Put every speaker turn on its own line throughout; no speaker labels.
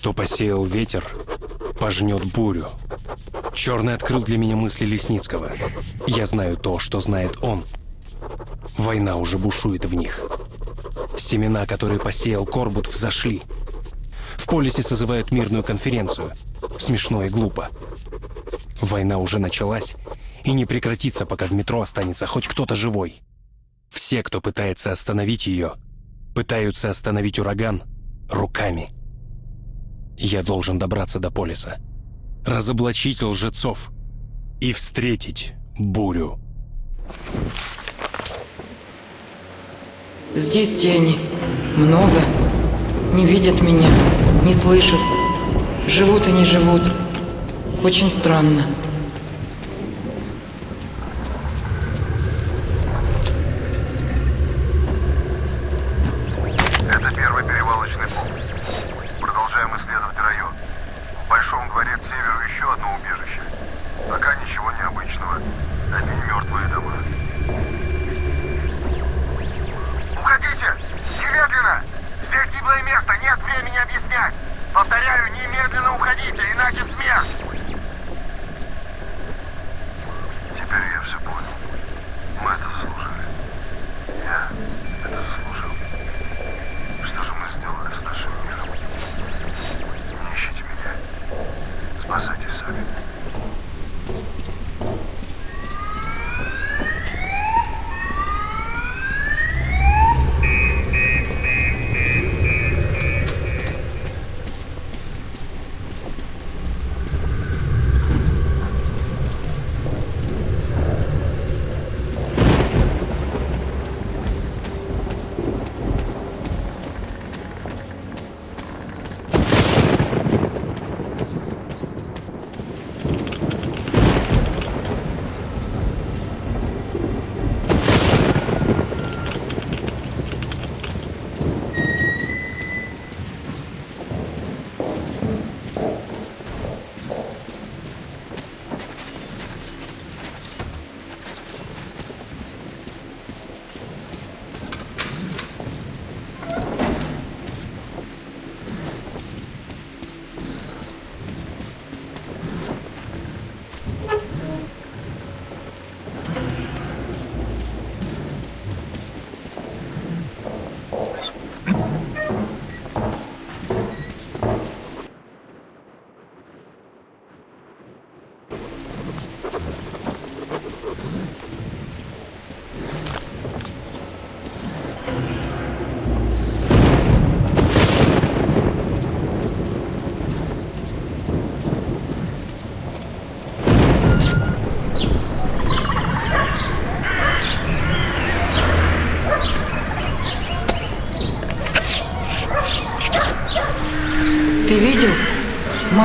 Кто посеял ветер, пожнет бурю. Черный открыл для меня мысли Лесницкого. Я знаю то, что знает он. Война уже бушует в них. Семена, которые посеял Корбут, взошли. В полисе созывают мирную конференцию. Смешно и глупо. Война уже началась и не прекратится, пока в метро останется хоть кто-то живой. Все, кто пытается остановить ее, пытаются остановить ураган руками. Я должен добраться до полиса, разоблачить лжецов и встретить бурю.
Здесь тени. Много. Не видят меня, не слышат. Живут и не живут. Очень странно.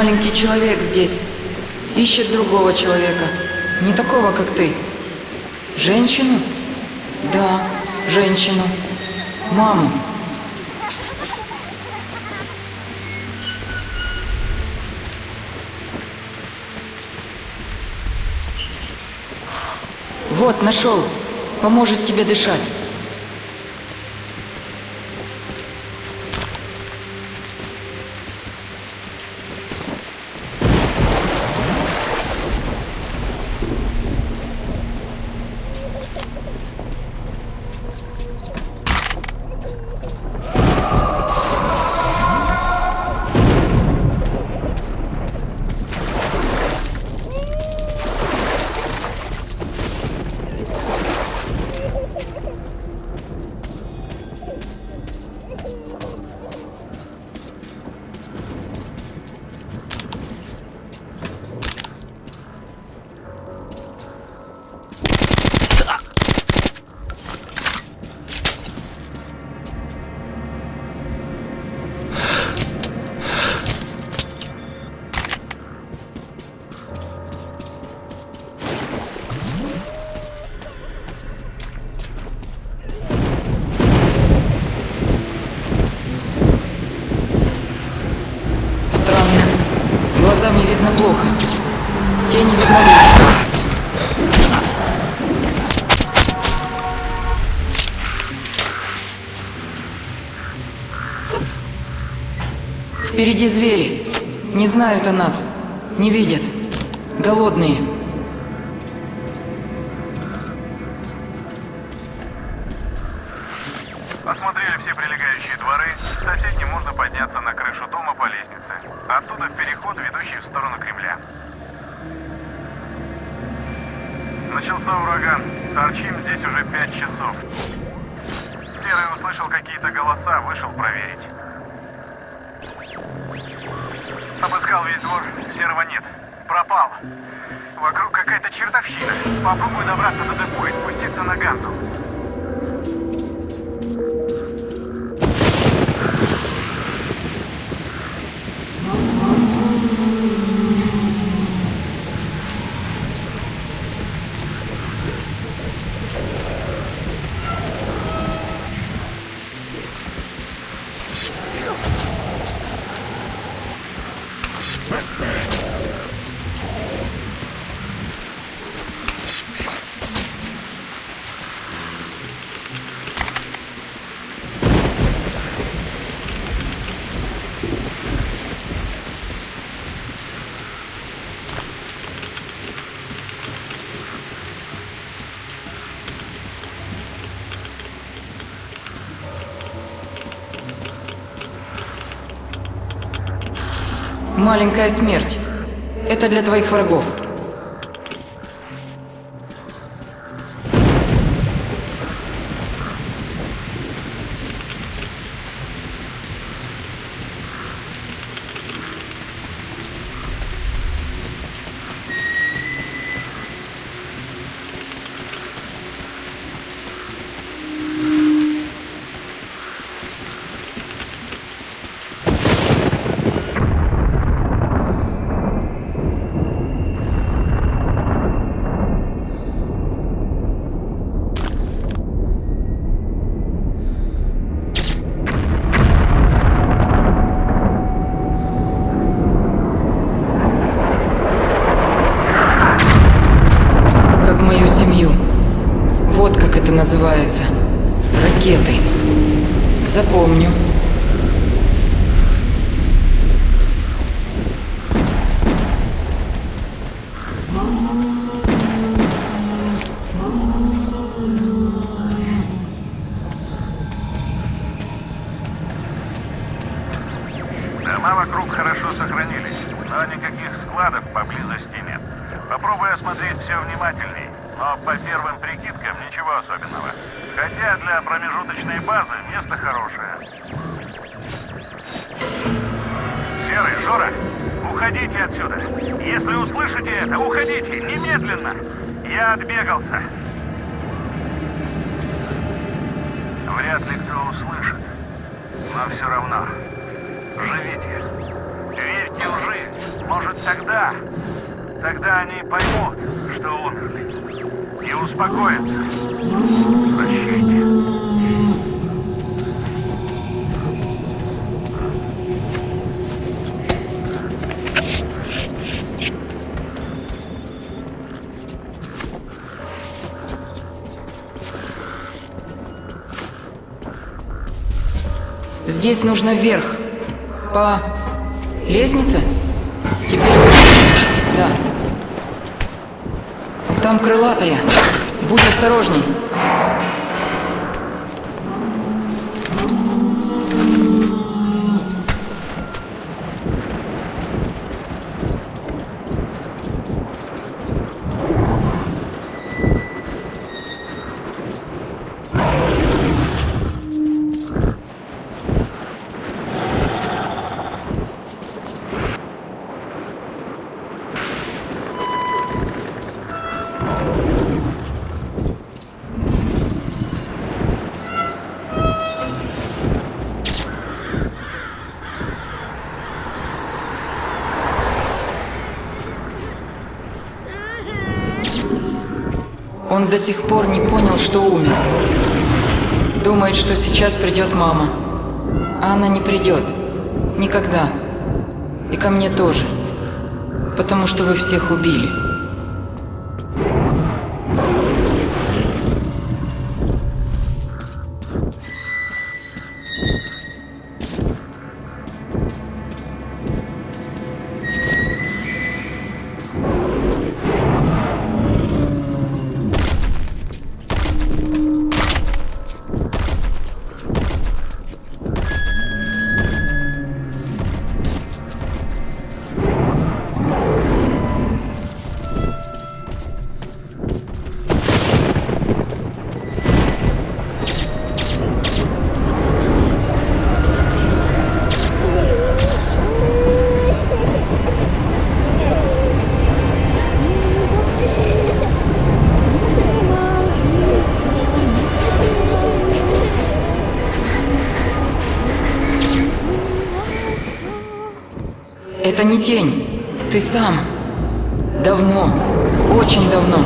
Маленький человек здесь. Ищет другого человека. Не такого, как ты. Женщину? Да, женщину. Маму. Вот, нашел. Поможет тебе дышать. Впереди звери. Не знают о нас. Не видят. Голодные. Маленькая смерть. Это для твоих врагов.
Дома вокруг хорошо сохранились, но никаких складов поблизости нет. Попробуй осмотреть все внимательней, но по первым прикидкам ничего особенного. Хотя для промежуточной базы место хорошее. Серый, Жора, уходите отсюда. Если услышите это, уходите, немедленно. Я отбегался. Вряд ли кто услышит, но все равно. Живите. Верьте в жизнь. Может тогда, тогда они поймут, что умерли. И успокоятся. Прощайте.
Здесь нужно вверх. По лестнице? Теперь. Да. Там крылатая. Будь осторожней. До сих пор не понял, что умер. Думает, что сейчас придет мама. А она не придет. Никогда. И ко мне тоже. Потому что вы всех убили. Это не тень. Ты сам. Давно. Очень давно.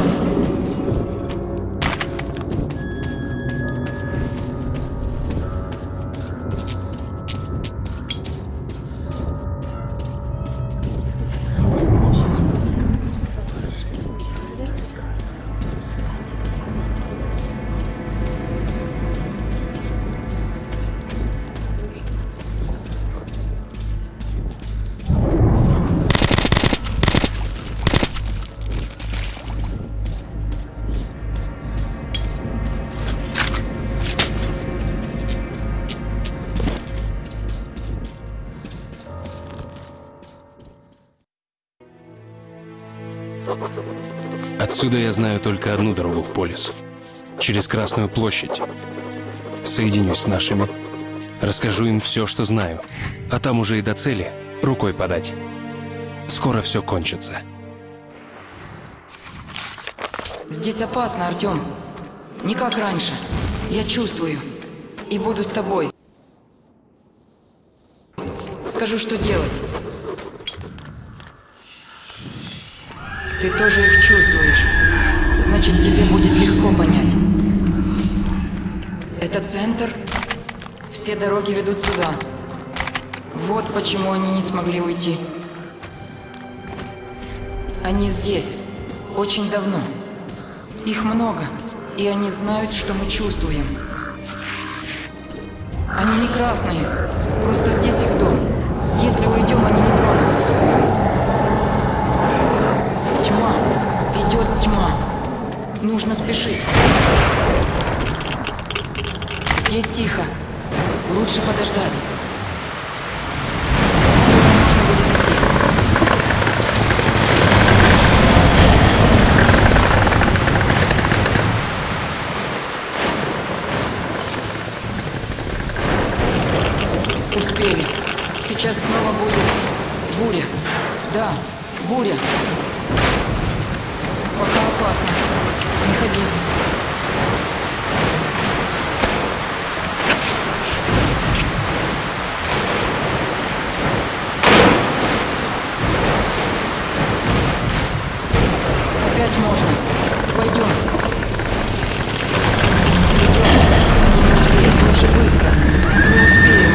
Я знаю только одну дорогу в Полис. Через Красную площадь. Соединюсь с нашими. Расскажу им все, что знаю. А там уже и до цели рукой подать. Скоро все кончится.
Здесь опасно, Артем. Не как раньше. Я чувствую. И буду с тобой. Скажу, что делать. Ты тоже их чувствуешь. Значит, тебе будет легко понять. Это центр. Все дороги ведут сюда. Вот почему они не смогли уйти. Они здесь. Очень давно. Их много. И они знают, что мы чувствуем. Они не красные. Просто здесь их дом. Если уйдем, они не тронут. Нужно спешить. Здесь тихо. Лучше подождать. Успели. Сейчас снова будет буря. Да, буря. Не ходи. Опять можно. Пойдем. Идем. Здесь лучше быстро. Мы успеем.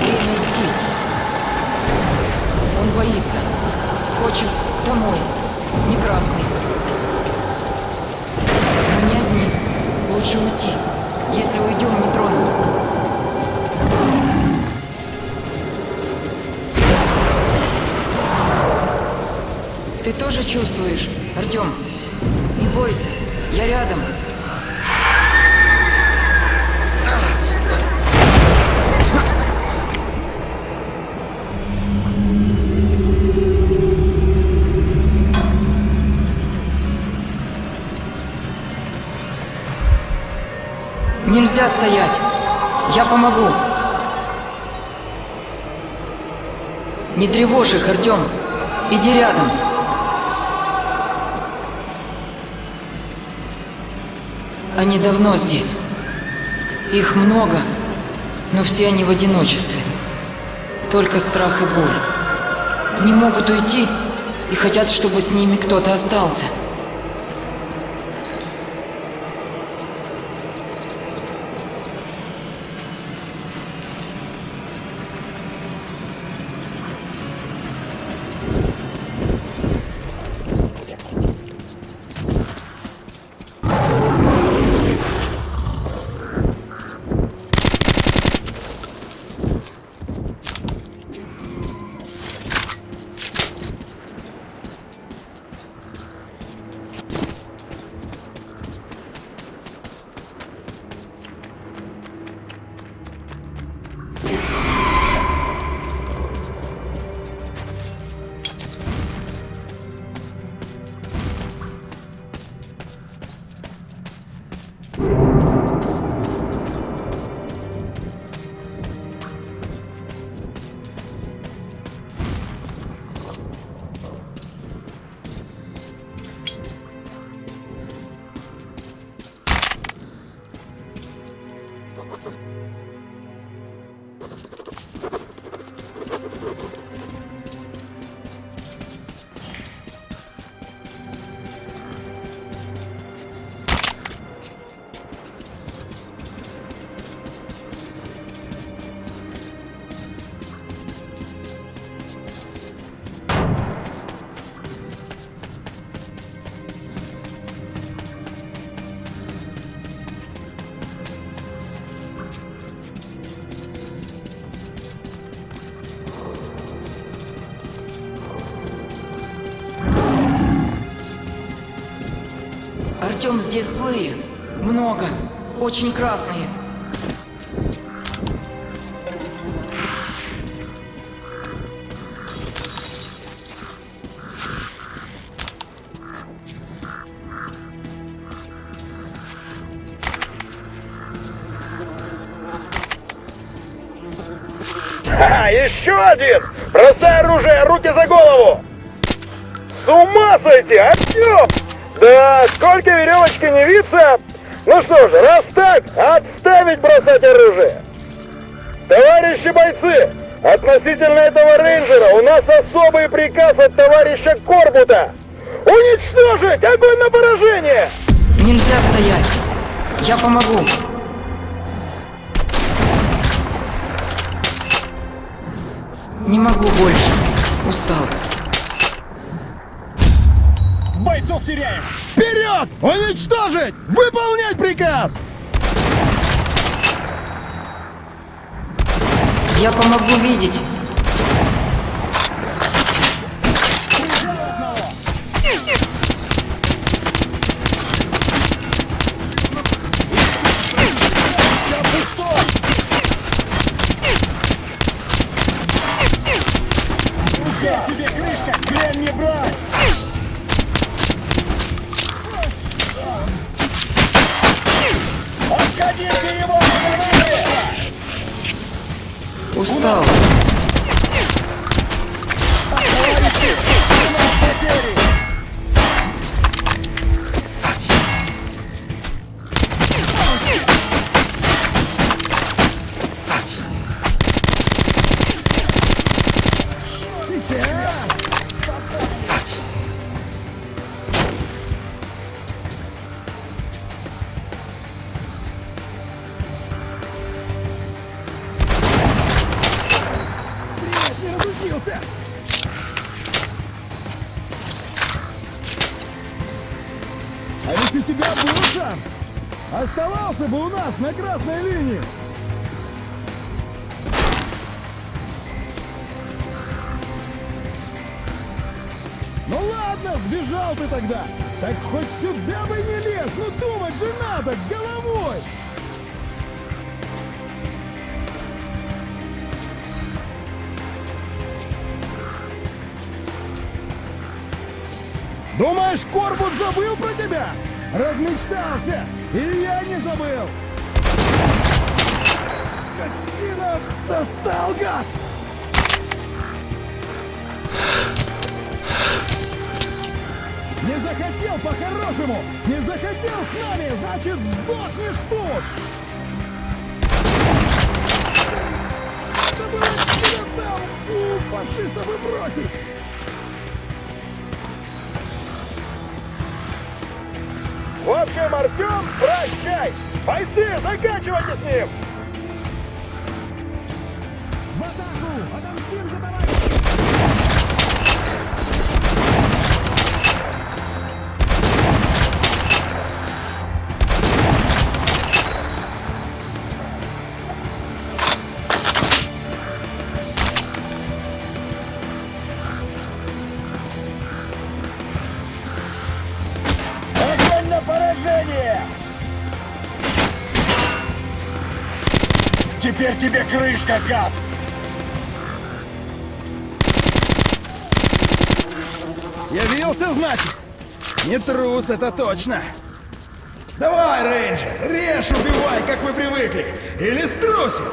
Время идти. Он боится. Хочет домой. Не красный. Мы не одни. Лучше уйти. Если уйдем, не тронут. Ты тоже чувствуешь, Артем? Не бойся, я рядом. Нельзя стоять. Я помогу. Не тревожь их, Артем. Иди рядом. Они давно здесь. Их много, но все они в одиночестве. Только страх и боль. Не могут уйти и хотят, чтобы с ними кто-то остался. Артем, здесь злые. Много. Очень красные.
А, еще один! Бросай оружие, руки за голову! С ума сойти, Артем! Да, сколько веревочки не виться! Ну что ж, раз так, отставить бросать оружие! Товарищи бойцы, относительно этого рейнджера у нас особый приказ от товарища Корбута! Уничтожить! Огонь на поражение!
Нельзя стоять. Я помогу.
Приказ!
Я помогу видеть.
Думаешь, Корбут забыл про тебя? Размечтался! И я не забыл! Скотина! Достал, гад! Не захотел по-хорошему! Не захотел с нами, значит сдохнешь тут! Надо было тебя там, у, фашиста выбросить! В общем, Артем, прощай! Бойцы, заканчивайте с ним! Тебе крышка, гад! Явился, значит? Не трус, это точно. Давай, рейнджер, режь, убивай, как вы привыкли. Или струсил.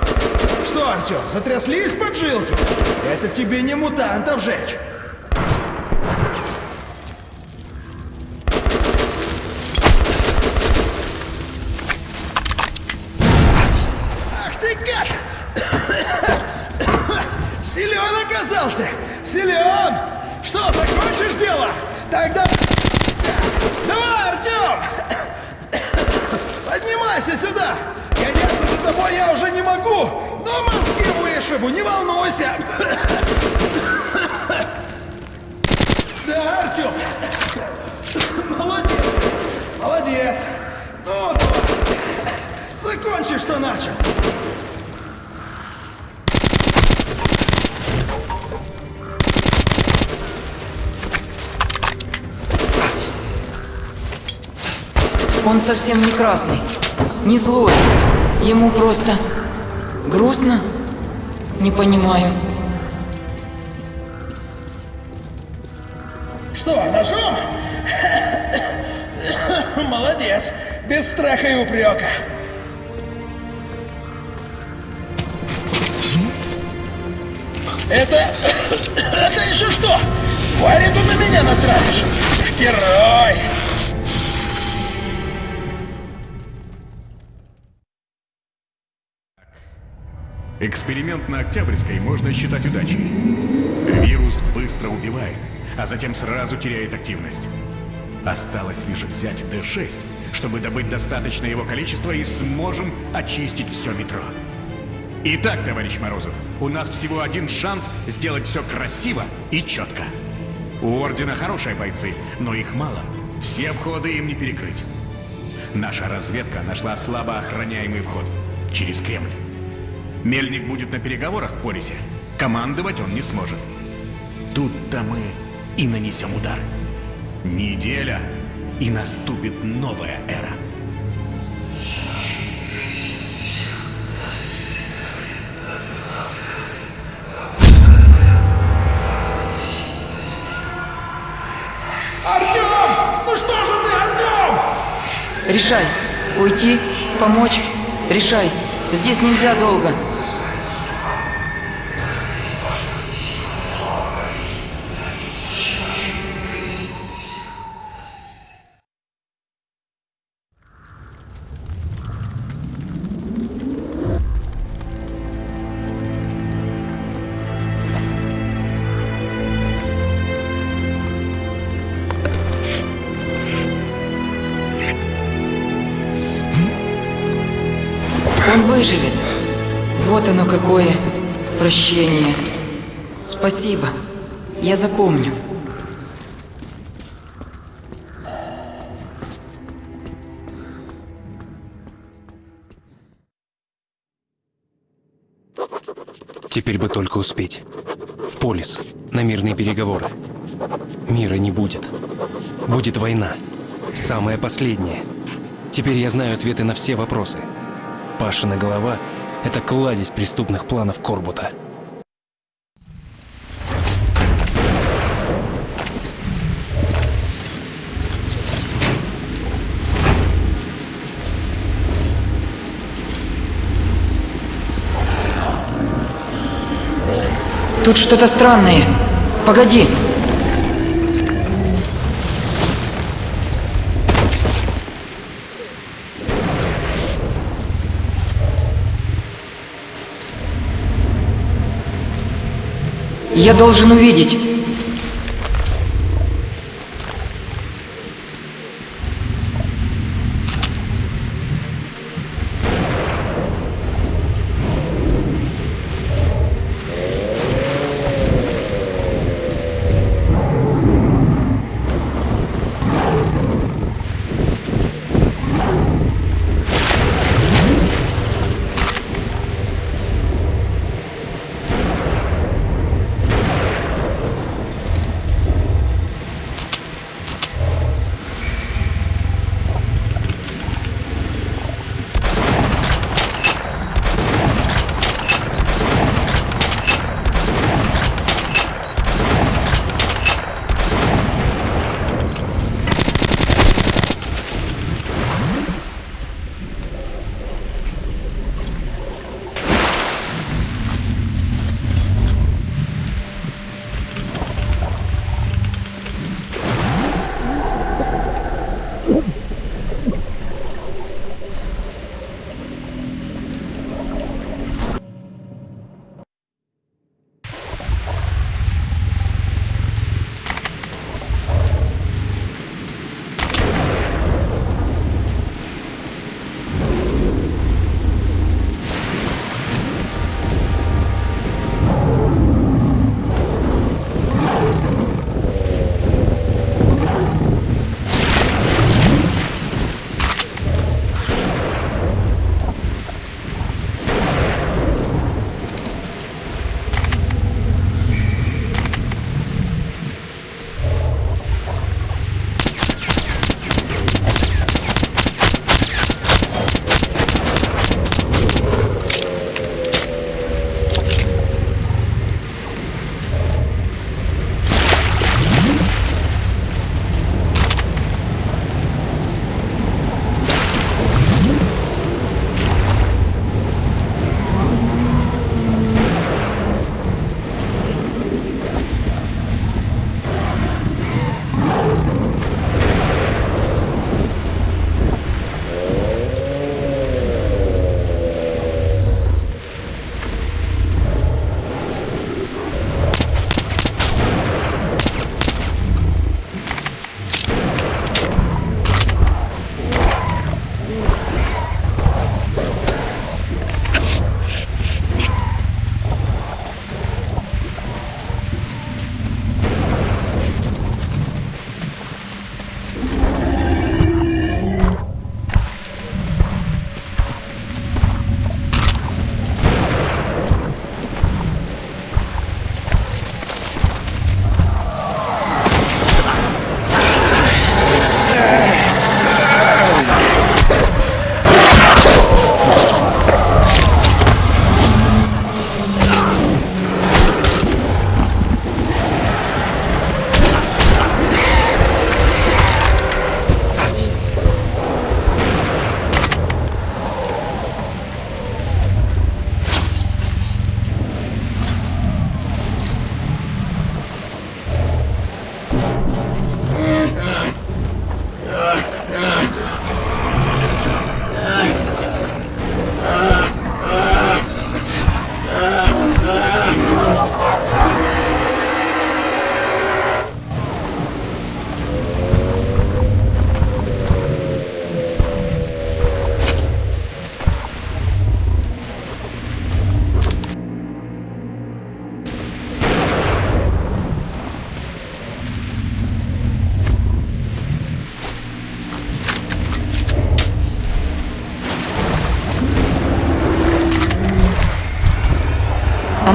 Что, Артем, затряслись поджилки? Это тебе не мутантов жечь.
Он совсем не красный, не злой. Ему просто грустно? Не понимаю.
Что, ножом? Молодец. Без страха и упрека. Это... Это еще что? Твари тут на меня натравишь? Герой!
Эксперимент на Октябрьской можно считать удачей. Вирус быстро убивает, а затем сразу теряет активность. Осталось лишь взять D6, чтобы добыть достаточное его количество и сможем очистить все метро. Итак, товарищ Морозов, у нас всего один шанс сделать все красиво и четко. У Ордена хорошие бойцы, но их мало. Все входы им не перекрыть. Наша разведка нашла слабо охраняемый вход через Кремль. Мельник будет на переговорах в Полисе. Командовать он не сможет. Тут-то мы и нанесем удар. Неделя, и наступит новая эра.
Артем! Ну что же ты, Артем?
Решай. Уйти? Помочь? Решай. Здесь нельзя долго. Выживет. Вот оно какое прощение. Спасибо. Я запомню.
Теперь бы только успеть. В полис, на мирные переговоры. Мира не будет. Будет война. Самая последняя. Теперь я знаю ответы на все вопросы. Пашина голова — это кладезь преступных планов Корбута.
Тут что-то странное. Погоди. Я должен увидеть.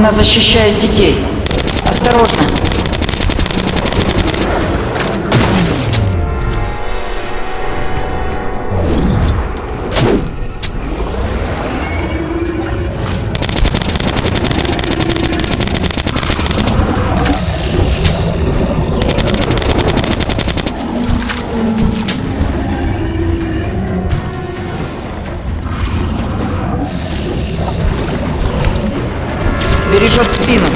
Она защищает детей. Осторожно. Спину.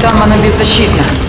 Там она беззащитна.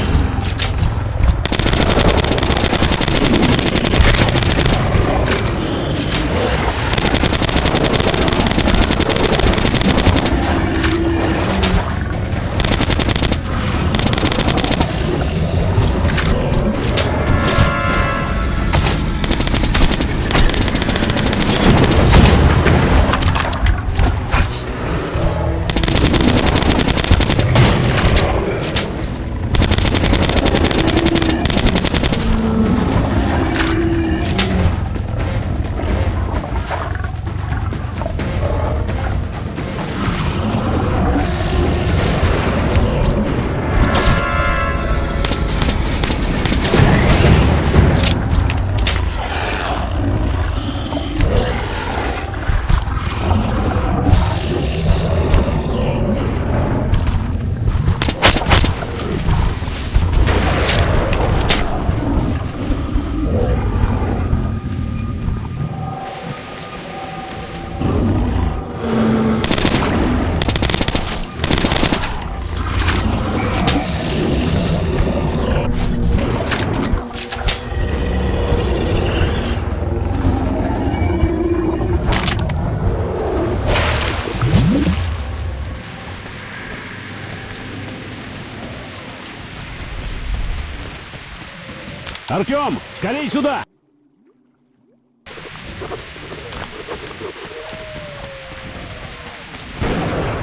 Артем, скорей сюда!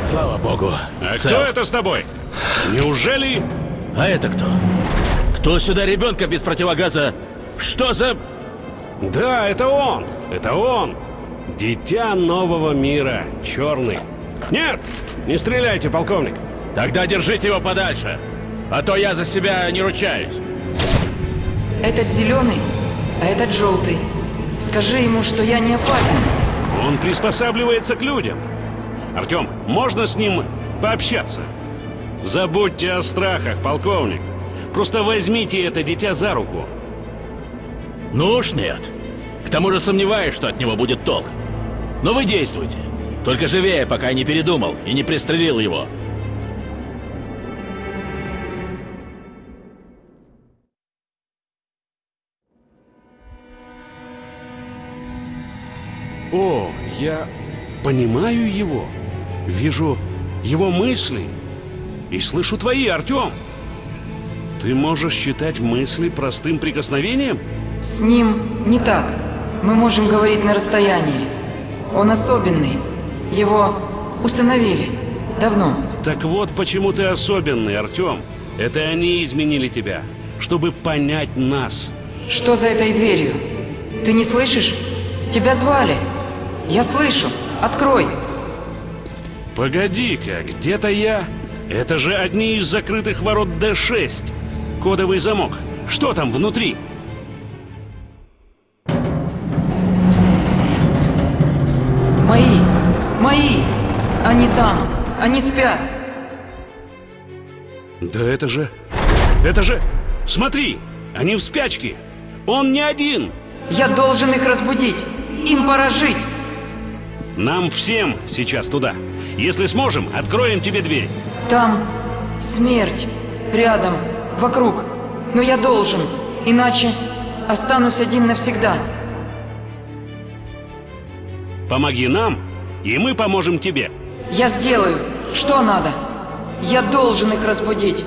Слава богу.
А
Цел.
кто это с тобой? Неужели...
А это кто? Кто сюда ребенка без противогаза? Что за...
Да, это он! Это он! Дитя нового мира, черный. Нет! Не стреляйте, полковник!
Тогда держите его подальше. А то я за себя не ручаюсь.
Этот зеленый, а этот желтый. Скажи ему, что я не опасен.
Он приспосабливается к людям. Артем, можно с ним пообщаться? Забудьте о страхах, полковник. Просто возьмите это дитя за руку.
Ну уж нет. К тому же сомневаюсь, что от него будет толк. Но вы действуйте. Только живее, пока я не передумал и не пристрелил его.
Понимаю его. Вижу его мысли. И слышу твои, Артем. Ты можешь считать мысли простым прикосновением?
С ним не так. Мы можем говорить на расстоянии. Он особенный. Его усыновили. Давно.
Так вот почему ты особенный, Артем. Это они изменили тебя, чтобы понять нас.
Что за этой дверью? Ты не слышишь? Тебя звали. Я слышу. Открой.
Погоди-ка, где-то я... Это же одни из закрытых ворот Д6. Кодовый замок. Что там внутри?
Мои. Мои. Они там. Они спят.
Да это же... Это же... Смотри! Они в спячке! Он не один!
Я должен их разбудить. Им пора жить.
Нам всем сейчас туда. Если сможем, откроем тебе дверь.
Там смерть. Рядом. Вокруг. Но я должен. Иначе останусь один навсегда.
Помоги нам, и мы поможем тебе.
Я сделаю. Что надо? Я должен их разбудить.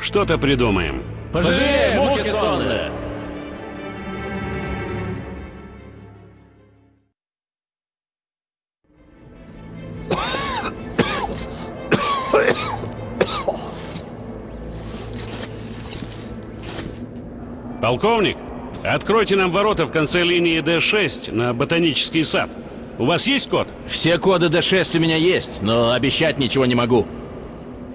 Что-то придумаем.
Пожалеем, муки сонные!
Полковник, откройте нам ворота в конце линии Д6 на ботанический сад. У вас есть код?
Все коды D6 у меня есть, но обещать ничего не могу.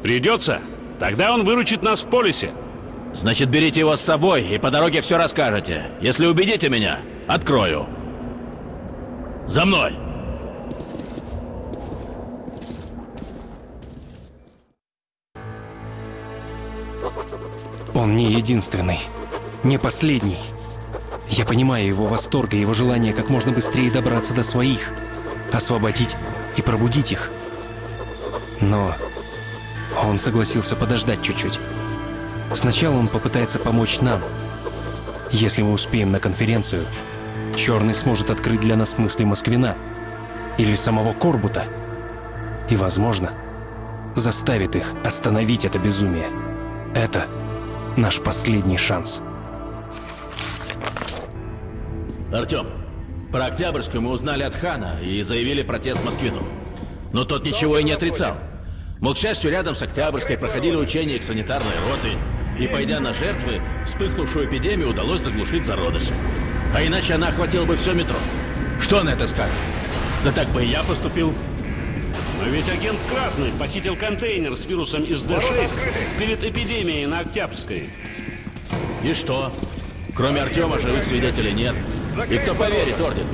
Придется? Тогда он выручит нас в полисе.
Значит, берите его с собой и по дороге все расскажете. Если убедите меня, открою. За мной!
Он не единственный, не последний. Я понимаю его восторг и его желание как можно быстрее добраться до своих, освободить и пробудить их. Но он согласился подождать чуть-чуть. Сначала он попытается помочь нам. Если мы успеем на конференцию, Черный сможет открыть для нас мысли Москвина или самого Корбута. И, возможно, заставит их остановить это безумие. Это наш последний шанс.
Артем, про Октябрьскую мы узнали от Хана и заявили протест Москвину. Но тот ничего и не отрицал. Мол, к счастью, рядом с Октябрьской проходили учения их санитарной роты, и, пойдя на жертвы, вспыхнувшую эпидемию удалось заглушить зародыши. А иначе она охватила бы все метро. Что на это скажет? Да так бы и я поступил.
Но ведь агент Красный похитил контейнер с вирусом из D6 перед эпидемией на Октябрьской.
И что? Кроме Артема живых свидетелей нет. И кто поверит Орден?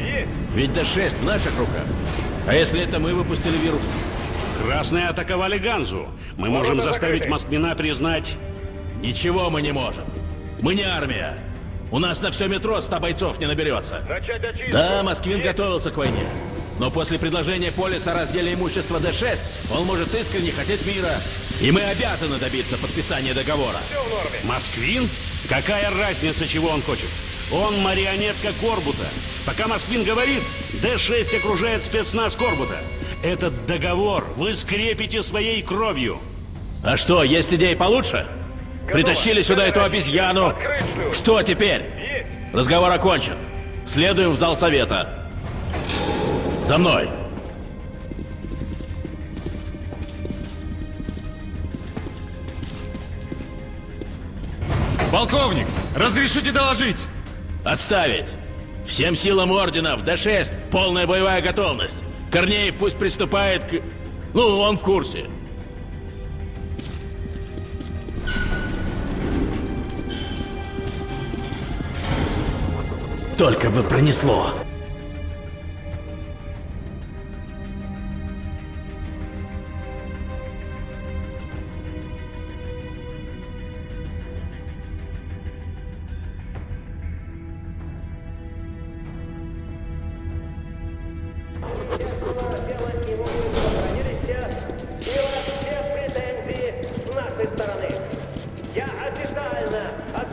Ведь D6 в наших руках. А если это мы выпустили вирус?
Красные атаковали Ганзу. Мы можем заставить Москвина признать...
Ничего мы не можем. Мы не армия. У нас на все метро ста бойцов не наберется. Да, Москвин готовился к войне. Но после предложения Полиса о разделе имущества Д-6, он может искренне хотеть мира. И мы обязаны добиться подписания договора.
Москвин? Какая разница, чего он хочет? Он марионетка Корбута. Пока Москвин говорит, Д-6 окружает спецназ Корбута. Этот договор вы скрепите своей кровью.
А что, есть идеи получше? Притащили сюда эту обезьяну. Что теперь? Разговор окончен. Следуем в зал совета. За мной.
Полковник, разрешите доложить?
Отставить. Всем силам ордена в Д-6 полная боевая готовность. Корнеев пусть приступает к... Ну, он в курсе. Только бы пронесло.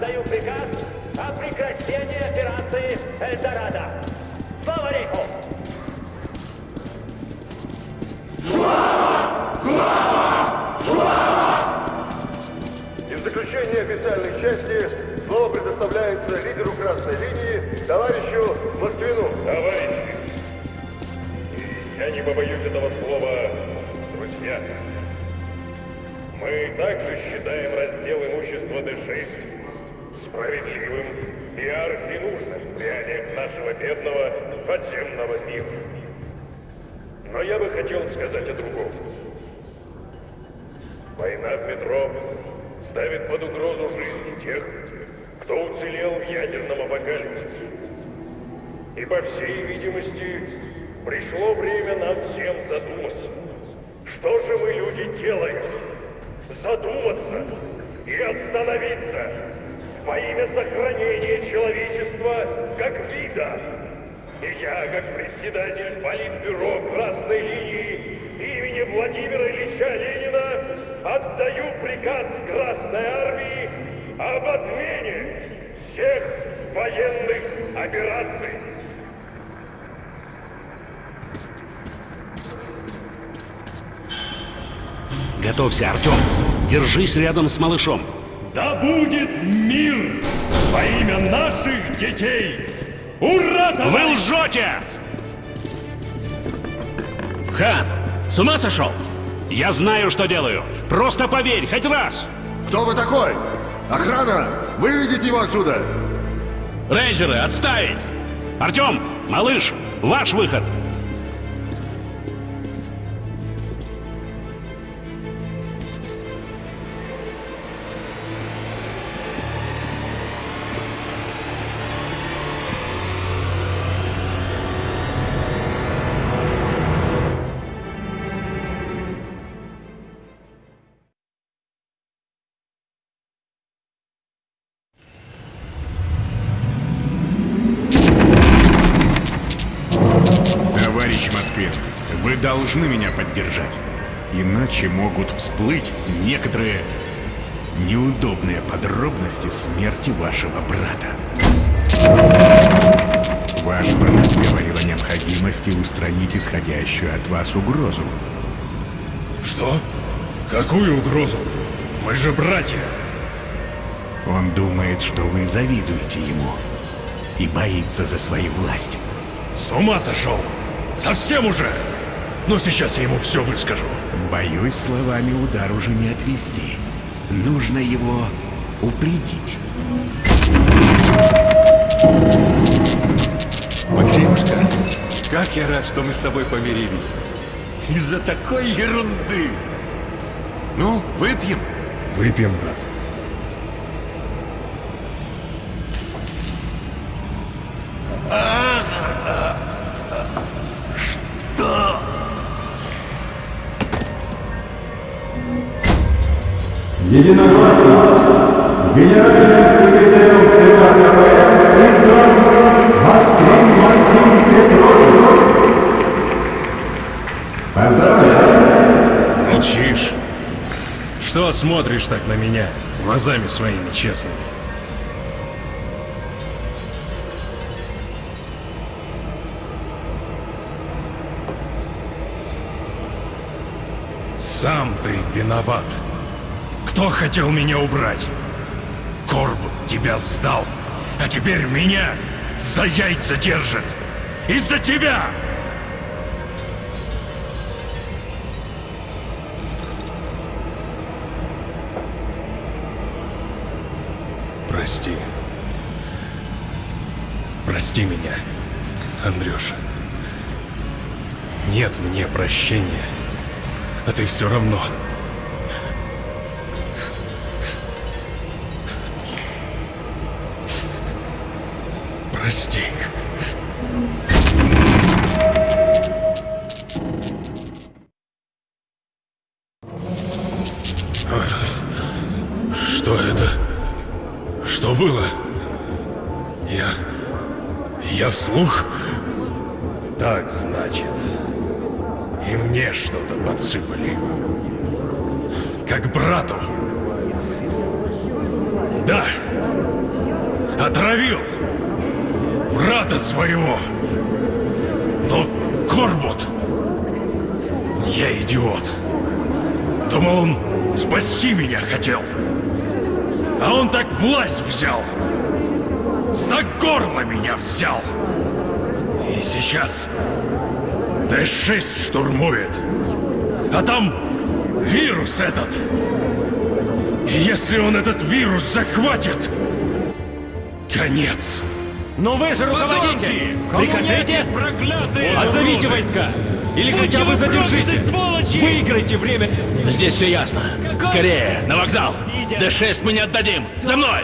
Отдаю приказ о прекращении операции «Эльдорадо». Слава рейху! И в заключение официальной части слово предоставляется лидеру красной линии, товарищу Москвину.
Товарищи, я не побоюсь этого слова, друзья. Мы также считаем раздел имущества Д6 справедливым и архинужным реалиям нашего бедного подземного мира. Но я бы хотел сказать о другом. Война в метро ставит под угрозу жизни тех, кто уцелел в ядерном апокалипсисе. И по всей видимости, пришло время нам всем задуматься. Что же мы, люди, делаем? Задуматься и остановиться во имя сохранения человечества как вида. И я, как председатель Политбюро Красной Линии имени Владимира Ильича Ленина, отдаю приказ Красной Армии об отмене всех военных операций.
Готовься, Артем. Держись рядом с малышом.
Да будет мир во имя наших детей! Ура,
Вы
товарищи!
лжете!
Хан, с ума сошел?
Я знаю, что делаю. Просто поверь, хоть раз.
Кто вы такой? Охрана! Выведите его отсюда!
Рейнджеры, отставить!
Артем, малыш, ваш выход.
Должны меня поддержать. Иначе могут всплыть некоторые неудобные подробности смерти вашего брата. Ваш брат говорил о необходимости устранить исходящую от вас угрозу.
Что? Какую угрозу? Мы же братья.
Он думает, что вы завидуете ему и боится за свою власть.
С ума сошел! Совсем уже! Но сейчас я ему все выскажу.
Боюсь, словами удар уже не отвести. Нужно его упредить.
Максимушка, как я рад, что мы с тобой помирились. Из-за такой ерунды. Ну, выпьем.
Выпьем, брат.
Единогласно генеральным секретарем ЦК КПРФ избран Москвин Максим Петрович. Поздравляю!
Молчишь? Что смотришь так на меня, глазами своими честными? Сам ты виноват. Кто хотел меня убрать? Корбут тебя сдал, а теперь меня за яйца держит. Из-за тебя! Прости. Прости меня, Андрюша. Нет мне прощения. А ты все равно. Прости. Что это? Что было? Я... Я вслух? Спасти меня хотел. А он так власть взял. За горло меня взял. И сейчас Д-6 штурмует. А там вирус этот. И если он этот вирус захватит, конец.
Но вы же руководитель! Прикажите! Отзовите войска! Или хотя бы задержите! Выиграйте время!
Здесь все ясно. Скорее, на вокзал! Д-6 мы не отдадим! За мной!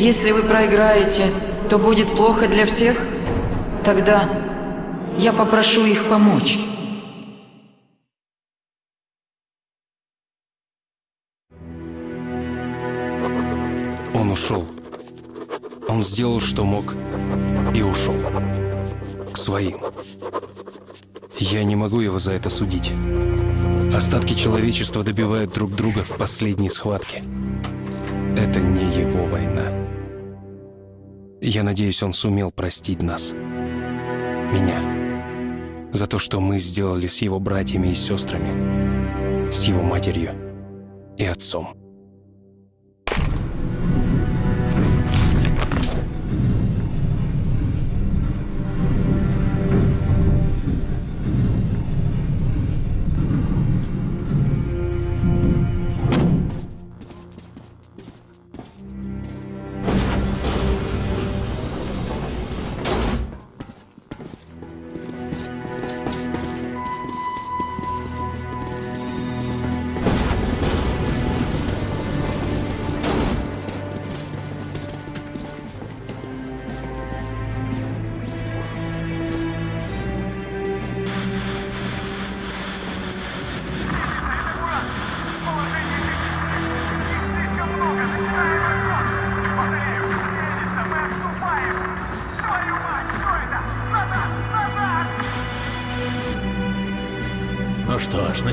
Если вы проиграете, то будет плохо для всех? Тогда я попрошу их помочь.
Он ушел. Он сделал, что мог, и ушел. К своим. Я не могу его за это судить. Остатки человечества добивают друг друга в последней схватке. Это не. Я надеюсь, он сумел простить нас. Меня. За то, что мы сделали с его братьями и сестрами. С его матерью и отцом.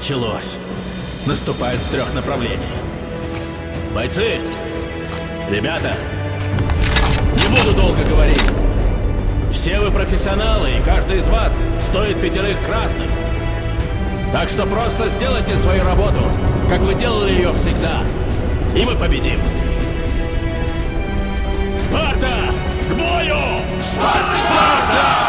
Началось. Наступает с трех направлений. Бойцы! Ребята! Не буду долго говорить. Все вы профессионалы, и каждый из вас стоит пятерых красных. Так что просто сделайте свою работу, как вы делали ее всегда. И мы победим. Спарта! К бою! Спарта! Саперы!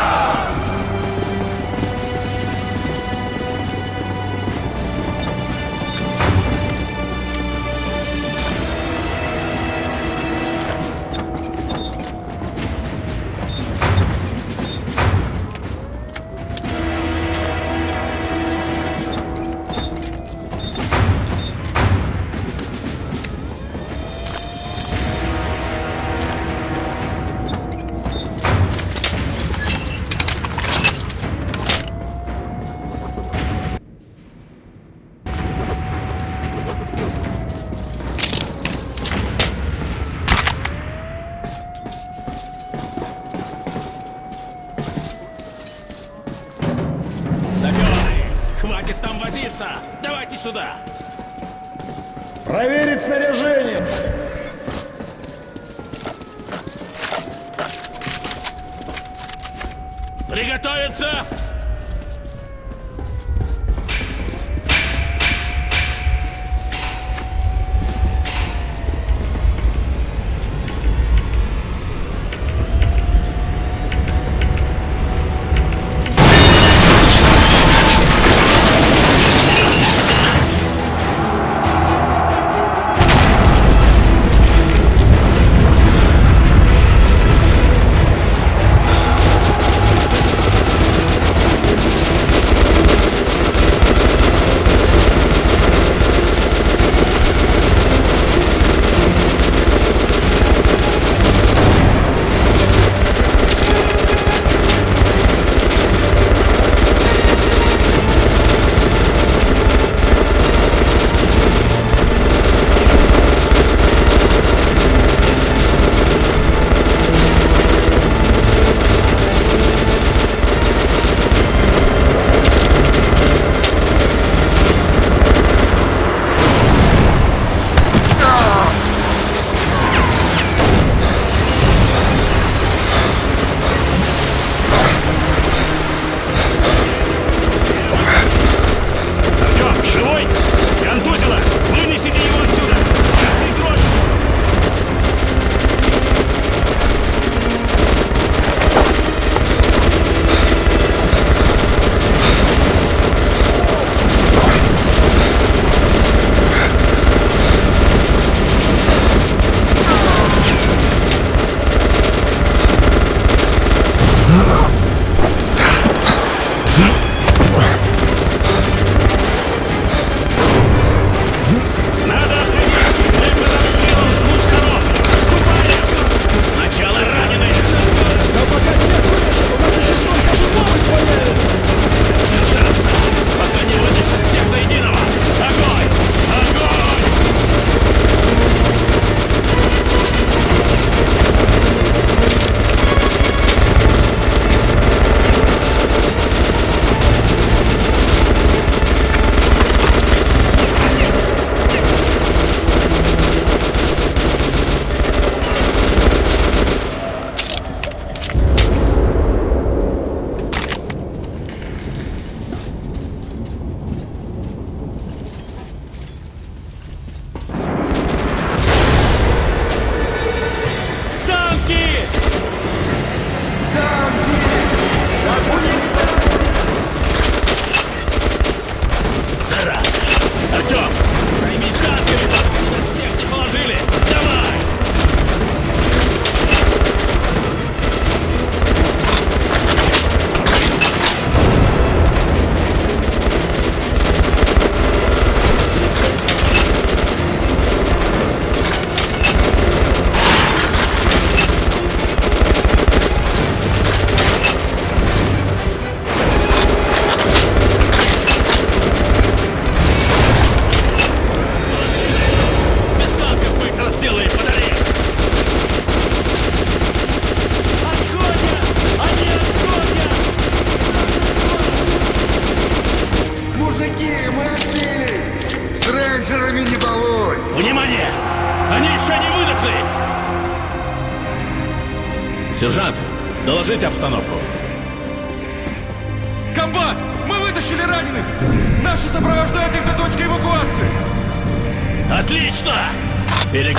Приготовиться!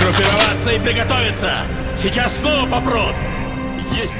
Перегруппироваться и приготовиться! Сейчас снова попрут!
Есть!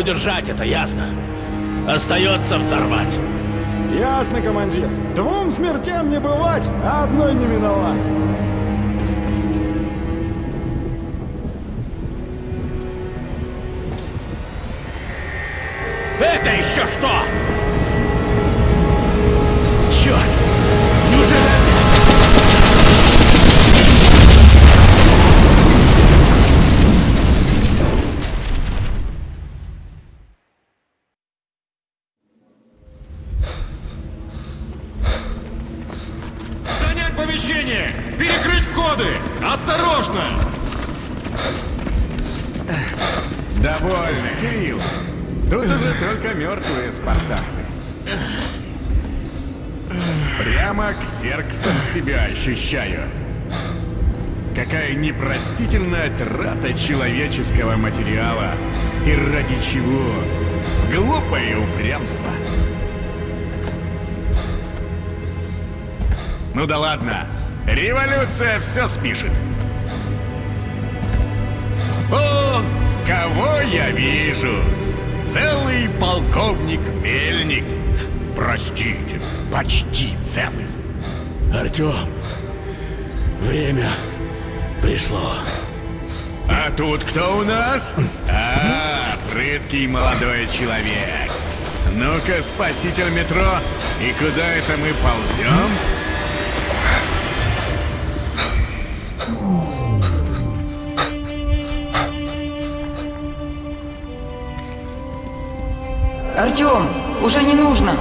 Удержать, это ясно. Остается взорвать.
Ясно, командир. Двум смертям не бывать, а одной не миновать.
Это еще что?
Человеческого материала. И ради чего? Глупое упрямство. Ну да ладно. Революция все спишет. О, кого я вижу? Целый полковник Мельник. Простите, почти целый.
Артем, время пришло.
А тут кто у нас? А, прыткий молодой человек. Ну-ка, спаситель метро, и куда это мы ползем?
Артем, уже не нужно.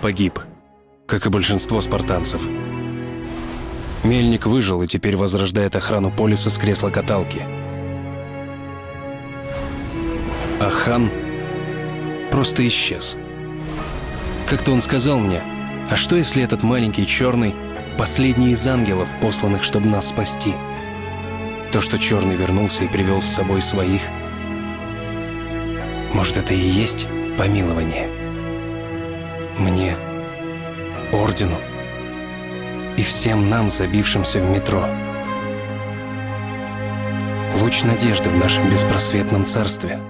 Погиб, как и большинство спартанцев. Мельник выжил и теперь возрождает охрану полиса с кресла каталки. А хан просто исчез. Как-то он сказал мне, а что если этот маленький черный — последний из ангелов, посланных, чтобы нас спасти? То, что черный вернулся и привел с собой своих, может, это и есть помилование? Мне, ордену и всем нам, забившимся в метро. Луч надежды в нашем беспросветном царстве.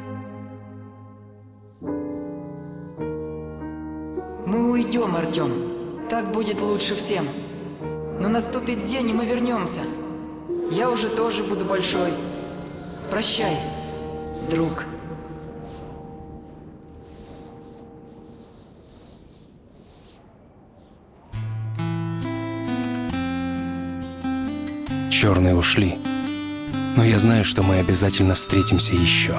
Мы уйдем, Артем. Так будет лучше всем. Но наступит день, и мы вернемся. Я уже тоже буду большой. Прощай, друг.
Черные ушли. Но я знаю, что мы обязательно встретимся еще.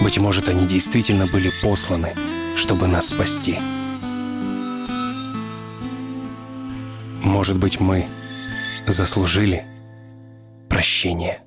Быть может, они действительно были посланы, чтобы нас спасти. Может быть, мы заслужили прощение.